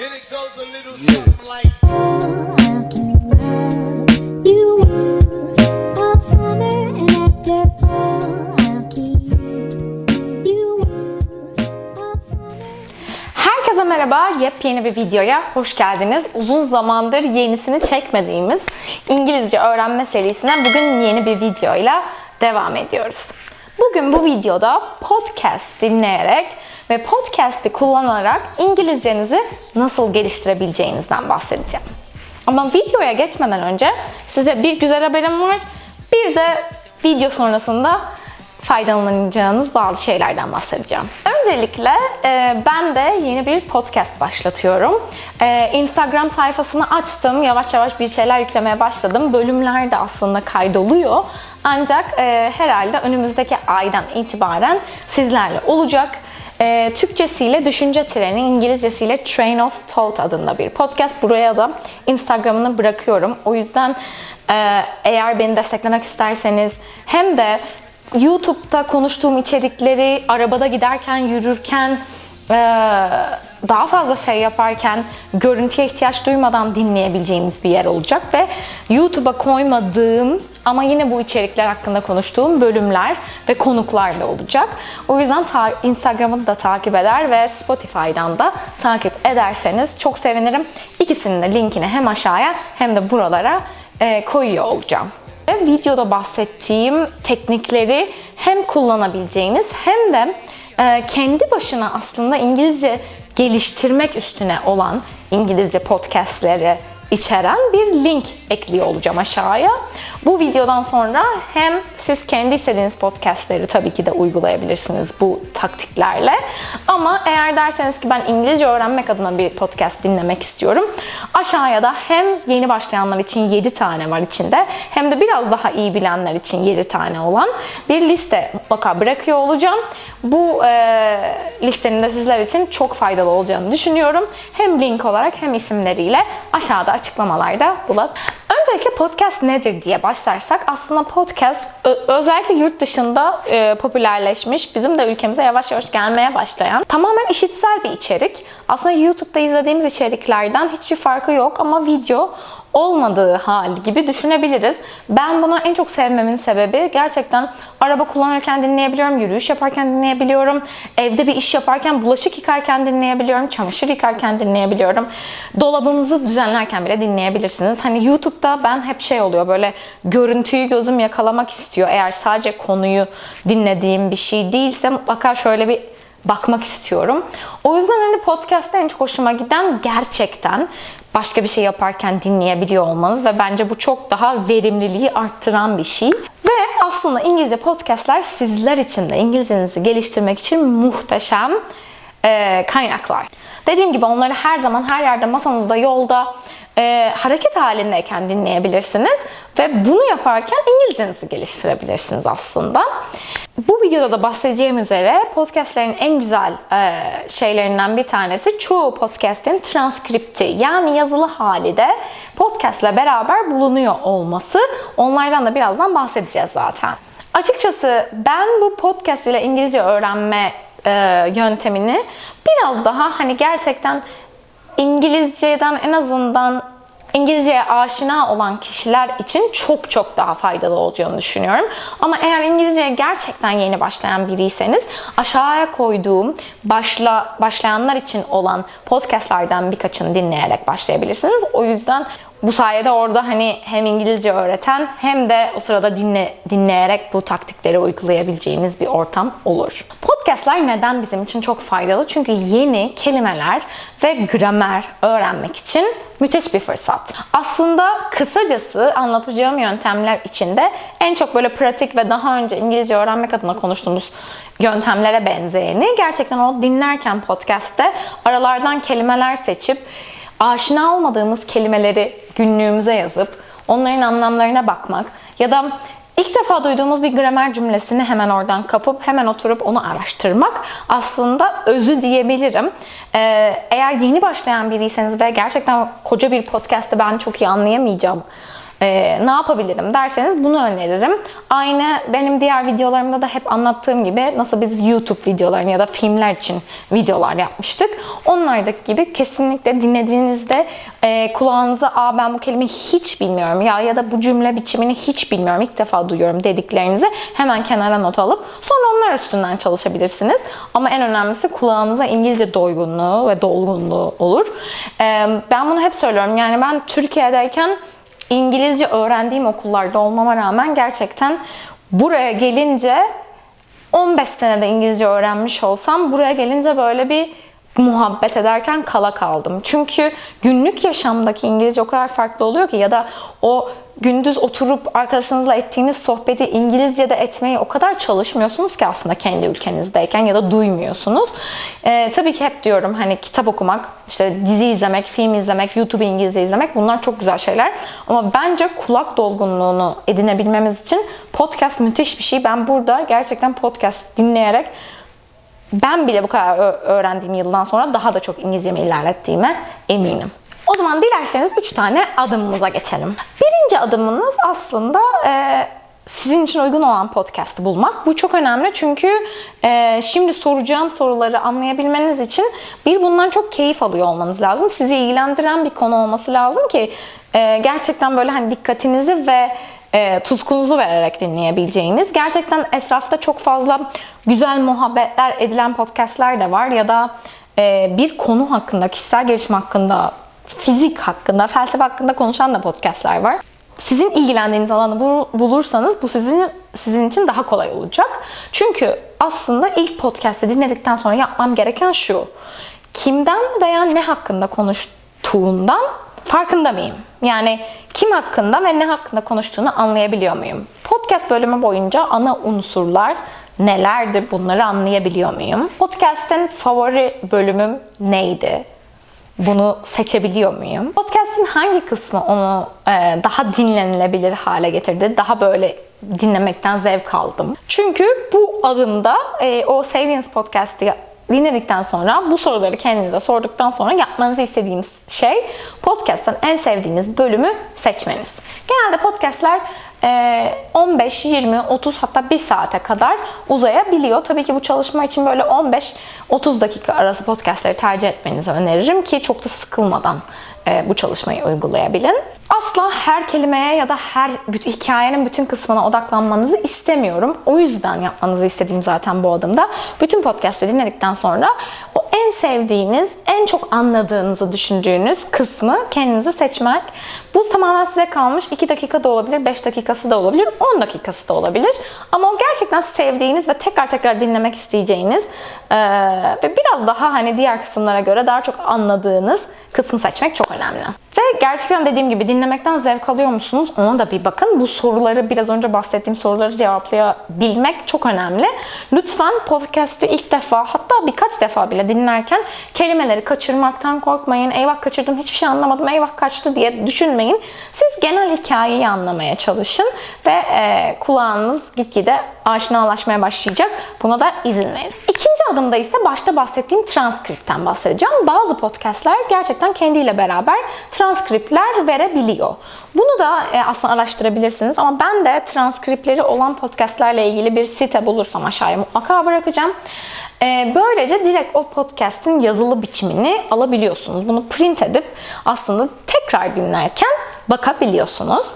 And it goes a little something like I'll give what you want all summer, and after fall, I'll keep you warm all summer. Herkese merhaba, yepyeni bir videoya hoş geldiniz. Uzun zamandır yenisini çekmediğimiz İngilizce öğrenme serisinden bugün yeni bir videoyla devam ediyoruz. Bugün bu videoda podcast dinleyerek ve podcast'i kullanarak İngilizcenizi nasıl geliştirebileceğinizden bahsedeceğim. Ama videoya geçmeden önce size bir güzel haberim var. Bir de video sonrasında faydalanacağınız bazı şeylerden bahsedeceğim. Öncelikle e, ben de yeni bir podcast başlatıyorum. E, Instagram sayfasını açtım. Yavaş yavaş bir şeyler yüklemeye başladım. Bölümler de aslında kaydoluyor. Ancak e, herhalde önümüzdeki aydan itibaren sizlerle olacak. E, Türkçesiyle Düşünce Treni, İngilizcesiyle Train of Thought adında bir podcast. Buraya da Instagram'ını bırakıyorum. O yüzden e, eğer beni desteklemek isterseniz hem de YouTube'da konuştuğum içerikleri arabada giderken, yürürken, e, daha fazla şey yaparken görüntüye ihtiyaç duymadan dinleyebileceğiniz bir yer olacak ve YouTube'a koymadığım ama yine bu içerikler hakkında konuştuğum bölümler ve konuklar da olacak. O yüzden ta- Instagram'ı da takip eder ve Spotify'dan da takip ederseniz çok sevinirim. İkisinin de linkini hem aşağıya hem de buralara e, koyuyor olacağım. Ve videoda bahsettiğim teknikleri hem kullanabileceğiniz hem de e, kendi başına aslında İngilizce geliştirmek üstüne olan İngilizce podcastleri içeren bir link ekliyor olacağım aşağıya. Bu videodan sonra hem siz kendi istediğiniz podcastleri tabii ki de uygulayabilirsiniz bu taktiklerle. Ama eğer derseniz ki ben İngilizce öğrenmek adına bir podcast dinlemek istiyorum. Aşağıya da hem yeni başlayanlar için 7 tane var içinde hem de biraz daha iyi bilenler için 7 tane olan bir liste mutlaka bırakıyor olacağım. Bu e, listenin de sizler için çok faydalı olacağını düşünüyorum. Hem link olarak hem isimleriyle aşağıda açıklamalarda bulabilirsiniz. Öncelikle podcast nedir diye başlarsak aslında podcast özellikle yurt dışında e, popülerleşmiş, bizim de ülkemize yavaş yavaş gelmeye başlayan tamamen işitsel bir içerik. Aslında YouTube'da izlediğimiz içeriklerden hiçbir farkı yok ama video olmadığı hali gibi düşünebiliriz. Ben bunu en çok sevmemin sebebi gerçekten araba kullanırken dinleyebiliyorum, yürüyüş yaparken dinleyebiliyorum, evde bir iş yaparken, bulaşık yıkarken dinleyebiliyorum, çamaşır yıkarken dinleyebiliyorum. Dolabınızı düzenlerken bile dinleyebilirsiniz. Hani YouTube'da ben hep şey oluyor böyle görüntüyü gözüm yakalamak istiyor. Eğer sadece konuyu dinlediğim bir şey değilse mutlaka şöyle bir bakmak istiyorum. O yüzden hani podcast'ta en çok hoşuma giden gerçekten başka bir şey yaparken dinleyebiliyor olmanız ve bence bu çok daha verimliliği arttıran bir şey. Ve aslında İngilizce podcastler sizler için de İngilizcenizi geliştirmek için muhteşem e, kaynaklar. Dediğim gibi onları her zaman her yerde masanızda, yolda, e, hareket halindeyken dinleyebilirsiniz ve bunu yaparken İngilizcenizi geliştirebilirsiniz aslında. Bu videoda da bahsedeceğim üzere podcastlerin en güzel e, şeylerinden bir tanesi çoğu podcast'in transkripti yani yazılı hali de podcast'le beraber bulunuyor olması. Onlardan da birazdan bahsedeceğiz zaten. Açıkçası ben bu podcast ile İngilizce öğrenme e, yöntemini biraz daha hani gerçekten İngilizceden en azından İngilizceye aşina olan kişiler için çok çok daha faydalı olacağını düşünüyorum. Ama eğer İngilizceye gerçekten yeni başlayan biriyseniz aşağıya koyduğum başla başlayanlar için olan podcastlardan birkaçını dinleyerek başlayabilirsiniz. O yüzden bu sayede orada hani hem İngilizce öğreten hem de o sırada dinle, dinleyerek bu taktikleri uygulayabileceğiniz bir ortam olur. Podcastlar neden bizim için çok faydalı? Çünkü yeni kelimeler ve gramer öğrenmek için müthiş bir fırsat. Aslında kısacası anlatacağım yöntemler içinde en çok böyle pratik ve daha önce İngilizce öğrenmek adına konuştuğumuz yöntemlere benzeyeni gerçekten o dinlerken podcast'te aralardan kelimeler seçip aşina olmadığımız kelimeleri günlüğümüze yazıp onların anlamlarına bakmak ya da ilk defa duyduğumuz bir gramer cümlesini hemen oradan kapıp hemen oturup onu araştırmak aslında özü diyebilirim. Ee, eğer yeni başlayan biriyseniz ve gerçekten koca bir podcast'te ben çok iyi anlayamayacağım e, ne yapabilirim derseniz bunu öneririm. Aynı benim diğer videolarımda da hep anlattığım gibi nasıl biz YouTube videolarını ya da filmler için videolar yapmıştık. Onlardaki gibi kesinlikle dinlediğinizde e, kulağınıza Aa, ben bu kelimeyi hiç bilmiyorum ya ya da bu cümle biçimini hiç bilmiyorum ilk defa duyuyorum dediklerinizi hemen kenara not alıp sonra onlar üstünden çalışabilirsiniz. Ama en önemlisi kulağınıza İngilizce doygunluğu ve dolgunluğu olur. E, ben bunu hep söylüyorum yani ben Türkiye'deyken İngilizce öğrendiğim okullarda olmama rağmen gerçekten buraya gelince 15 senede İngilizce öğrenmiş olsam buraya gelince böyle bir muhabbet ederken kala kaldım. Çünkü günlük yaşamdaki İngilizce o kadar farklı oluyor ki ya da o gündüz oturup arkadaşınızla ettiğiniz sohbeti İngilizce'de etmeyi o kadar çalışmıyorsunuz ki aslında kendi ülkenizdeyken ya da duymuyorsunuz. Ee, tabii ki hep diyorum hani kitap okumak, işte dizi izlemek, film izlemek, YouTube İngilizce izlemek bunlar çok güzel şeyler. Ama bence kulak dolgunluğunu edinebilmemiz için podcast müthiş bir şey. Ben burada gerçekten podcast dinleyerek ben bile bu kadar öğrendiğim yıldan sonra daha da çok İngilizcemi ilerlettiğime eminim. O zaman dilerseniz 3 tane adımımıza geçelim. Birinci adımınız aslında e, sizin için uygun olan podcast'ı bulmak. Bu çok önemli çünkü e, şimdi soracağım soruları anlayabilmeniz için bir bundan çok keyif alıyor olmanız lazım. Sizi ilgilendiren bir konu olması lazım ki e, gerçekten böyle hani dikkatinizi ve e, tutkunuzu vererek dinleyebileceğiniz. Gerçekten etrafta çok fazla güzel muhabbetler edilen podcastler de var ya da e, bir konu hakkında, kişisel gelişim hakkında, fizik hakkında, felsefe hakkında konuşan da podcastler var. Sizin ilgilendiğiniz alanı bu- bulursanız bu sizin sizin için daha kolay olacak. Çünkü aslında ilk podcast'i dinledikten sonra yapmam gereken şu. Kimden veya ne hakkında konuştuğundan farkında mıyım? Yani kim hakkında ve ne hakkında konuştuğunu anlayabiliyor muyum? Podcast bölümü boyunca ana unsurlar nelerdir bunları anlayabiliyor muyum? Podcast'in favori bölümüm neydi? Bunu seçebiliyor muyum? Podcast'in hangi kısmı onu e, daha dinlenilebilir hale getirdi? Daha böyle dinlemekten zevk aldım. Çünkü bu adımda e, o Savings Podcast'ı dinledikten sonra bu soruları kendinize sorduktan sonra yapmanızı istediğiniz şey podcast'tan en sevdiğiniz bölümü seçmeniz. Genelde podcast'ler 15, 20, 30 hatta 1 saate kadar uzayabiliyor. Tabii ki bu çalışma için böyle 15-30 dakika arası podcastleri tercih etmenizi öneririm ki çok da sıkılmadan e, bu çalışmayı uygulayabilin. Asla her kelimeye ya da her hikayenin bütün kısmına odaklanmanızı istemiyorum. O yüzden yapmanızı istediğim zaten bu adımda. Bütün podcast'ı dinledikten sonra en sevdiğiniz, en çok anladığınızı düşündüğünüz kısmı kendinize seçmek. Bu tamamen size kalmış. 2 dakika da olabilir, 5 dakikası da olabilir, 10 dakikası da olabilir. Ama o gerçekten sevdiğiniz ve tekrar tekrar dinlemek isteyeceğiniz eee, ve biraz daha hani diğer kısımlara göre daha çok anladığınız kısmı seçmek çok önemli. Gerçekten dediğim gibi dinlemekten zevk alıyor musunuz? Ona da bir bakın. Bu soruları biraz önce bahsettiğim soruları cevaplayabilmek çok önemli. Lütfen podcast'i ilk defa hatta birkaç defa bile dinlerken kelimeleri kaçırmaktan korkmayın. Eyvah kaçırdım hiçbir şey anlamadım eyvah kaçtı diye düşünmeyin. Siz genel hikayeyi anlamaya çalışın ve e, kulağınız gitgide aşinalaşmaya başlayacak. Buna da izin verin. Adımda ise başta bahsettiğim transkriptten bahsedeceğim. Bazı podcastler gerçekten kendiyle beraber transkriptler verebiliyor. Bunu da e, aslında araştırabilirsiniz ama ben de transkripleri olan podcastlerle ilgili bir site bulursam aşağıya mutlaka bırakacağım. E, böylece direkt o podcast'in yazılı biçimini alabiliyorsunuz. Bunu print edip aslında tekrar dinlerken bakabiliyorsunuz.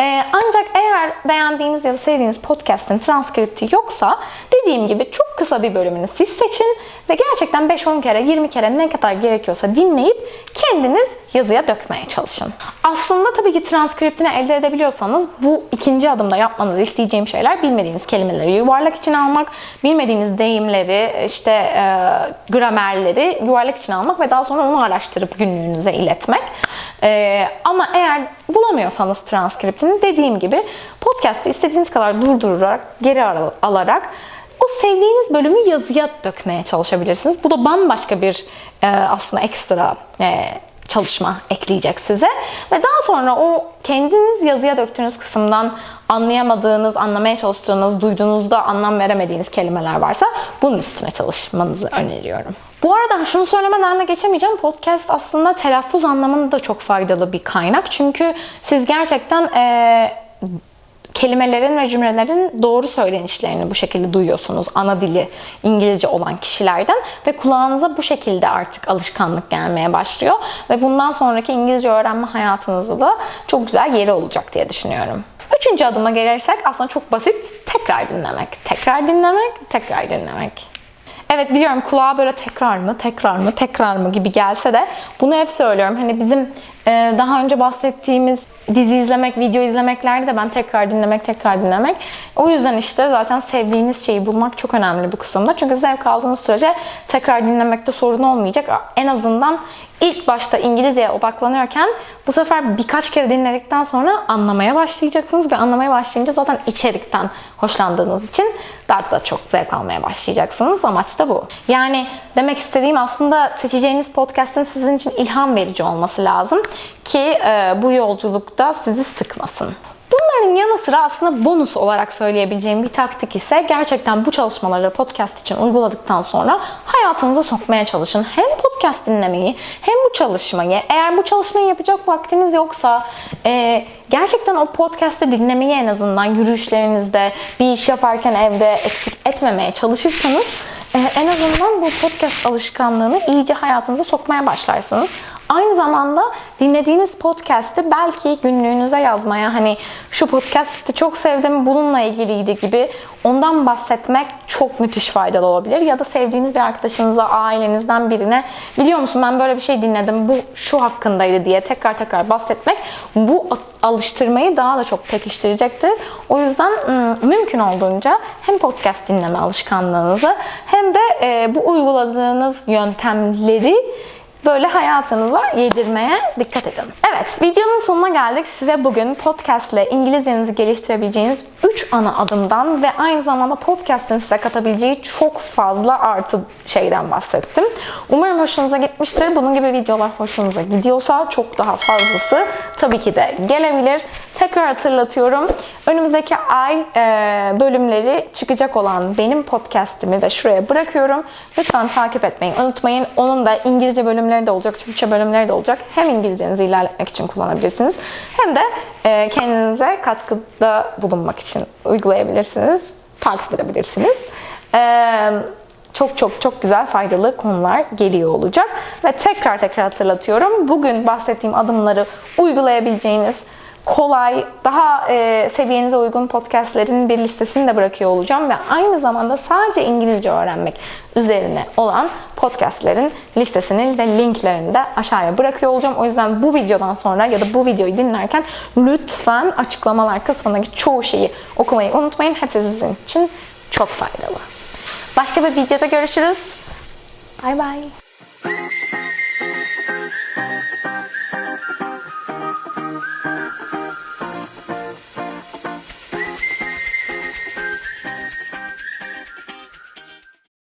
Ee, ancak eğer beğendiğiniz ya da sevdiğiniz podcast'in transkripti yoksa dediğim gibi çok kısa bir bölümünü siz seçin ve gerçekten 5-10 kere 20 kere ne kadar gerekiyorsa dinleyip kendiniz yazıya dökmeye çalışın. Aslında tabii ki transkriptini elde edebiliyorsanız bu ikinci adımda yapmanızı isteyeceğim şeyler bilmediğiniz kelimeleri yuvarlak içine almak, bilmediğiniz deyimleri, işte e, gramerleri yuvarlak içine almak ve daha sonra onu araştırıp günlüğünüze iletmek. E, ama eğer bulamıyorsanız transkriptini dediğim gibi podcast'ı istediğiniz kadar durdurarak, geri al- alarak o sevdiğiniz bölümü yazıya dökmeye çalışabilirsiniz. Bu da bambaşka bir e, aslında ekstra e, çalışma ekleyecek size. Ve daha sonra o kendiniz yazıya döktüğünüz kısımdan anlayamadığınız, anlamaya çalıştığınız, duyduğunuzda anlam veremediğiniz kelimeler varsa bunun üstüne çalışmanızı öneriyorum. Bu arada şunu söylemeden de geçemeyeceğim. Podcast aslında telaffuz anlamında da çok faydalı bir kaynak. Çünkü siz gerçekten eee kelimelerin ve cümlelerin doğru söylenişlerini bu şekilde duyuyorsunuz. Ana dili İngilizce olan kişilerden ve kulağınıza bu şekilde artık alışkanlık gelmeye başlıyor ve bundan sonraki İngilizce öğrenme hayatınızda da çok güzel yeri olacak diye düşünüyorum. Üçüncü adıma gelirsek aslında çok basit. Tekrar dinlemek. Tekrar dinlemek, tekrar dinlemek. Evet biliyorum kulağa böyle tekrar mı, tekrar mı, tekrar mı gibi gelse de bunu hep söylüyorum. Hani bizim daha önce bahsettiğimiz dizi izlemek, video izlemeklerde de ben tekrar dinlemek, tekrar dinlemek. O yüzden işte zaten sevdiğiniz şeyi bulmak çok önemli bu kısımda. Çünkü zevk aldığınız sürece tekrar dinlemekte sorun olmayacak. En azından ilk başta İngilizceye odaklanıyorken bu sefer birkaç kere dinledikten sonra anlamaya başlayacaksınız ve anlamaya başlayınca zaten içerikten hoşlandığınız için daha da çok zevk almaya başlayacaksınız. Amaç da bu. Yani demek istediğim aslında seçeceğiniz podcast'ın sizin için ilham verici olması lazım ki e, bu yolculukta sizi sıkmasın. Bunların yanı sıra aslında bonus olarak söyleyebileceğim bir taktik ise gerçekten bu çalışmaları podcast için uyguladıktan sonra hayatınıza sokmaya çalışın. Hem podcast dinlemeyi hem bu çalışmayı. Eğer bu çalışmayı yapacak vaktiniz yoksa e, gerçekten o podcast'i dinlemeyi en azından yürüyüşlerinizde, bir iş yaparken evde eksik etmemeye çalışırsanız e, en azından bu podcast alışkanlığını iyice hayatınıza sokmaya başlarsınız. Aynı zamanda dinlediğiniz podcast'i belki günlüğünüze yazmaya hani şu podcast'i çok sevdim bununla ilgiliydi gibi ondan bahsetmek çok müthiş faydalı olabilir. Ya da sevdiğiniz bir arkadaşınıza, ailenizden birine biliyor musun ben böyle bir şey dinledim bu şu hakkındaydı diye tekrar tekrar bahsetmek bu alıştırmayı daha da çok pekiştirecektir. O yüzden mümkün olduğunca hem podcast dinleme alışkanlığınızı hem de bu uyguladığınız yöntemleri böyle hayatınıza yedirmeye dikkat edin. Evet, videonun sonuna geldik. Size bugün podcast ile İngilizcenizi geliştirebileceğiniz 3 ana adımdan ve aynı zamanda podcast'in size katabileceği çok fazla artı şeyden bahsettim. Umarım hoşunuza gitmiştir. Bunun gibi videolar hoşunuza gidiyorsa çok daha fazlası tabii ki de gelebilir. Tekrar hatırlatıyorum. Önümüzdeki ay e, bölümleri çıkacak olan benim podcast'imi de şuraya bırakıyorum. Lütfen takip etmeyi unutmayın. Onun da İngilizce bölümleri de olacak, Türkçe bölümleri de olacak. Hem İngilizcenizi ilerletmek için kullanabilirsiniz. Hem de e, kendinize katkıda bulunmak için uygulayabilirsiniz. Takip edebilirsiniz. Eee çok çok çok güzel faydalı konular geliyor olacak. Ve tekrar tekrar hatırlatıyorum. Bugün bahsettiğim adımları uygulayabileceğiniz kolay, daha e, seviyenize uygun podcastlerin bir listesini de bırakıyor olacağım ve aynı zamanda sadece İngilizce öğrenmek üzerine olan podcastlerin listesini ve linklerini de aşağıya bırakıyor olacağım. O yüzden bu videodan sonra ya da bu videoyu dinlerken lütfen açıklamalar kısmındaki çoğu şeyi okumayı unutmayın. Hepsi sizin için çok faydalı. Başka bir videoda görüşürüz. Bay bay.